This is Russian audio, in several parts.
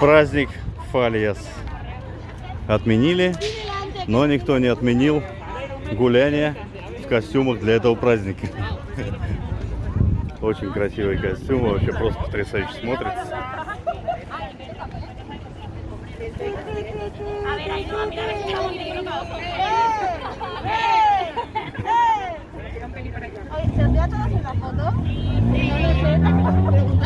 праздник Фальяс отменили, но никто не отменил гуляние в костюмах для этого праздника. Очень красивые костюмы, вообще просто потрясающе смотрится. Oye, ¿se os ve a todos en la foto? No lo sé.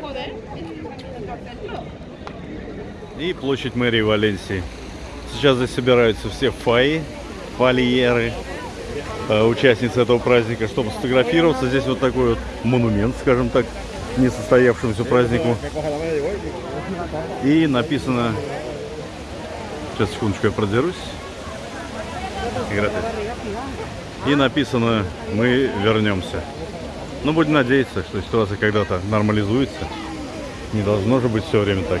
Joder, es И площадь мэрии Валенсии. Сейчас здесь собираются все фаи, фальеры, э, участницы этого праздника, чтобы сфотографироваться. Здесь вот такой вот монумент, скажем так, несостоявшемуся празднику. И написано... Сейчас, секундочку, я продерусь. И написано «Мы вернемся». Ну, будем надеяться, что ситуация когда-то нормализуется. Не должно же быть все время так.